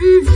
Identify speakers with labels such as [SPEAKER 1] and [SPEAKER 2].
[SPEAKER 1] Mm.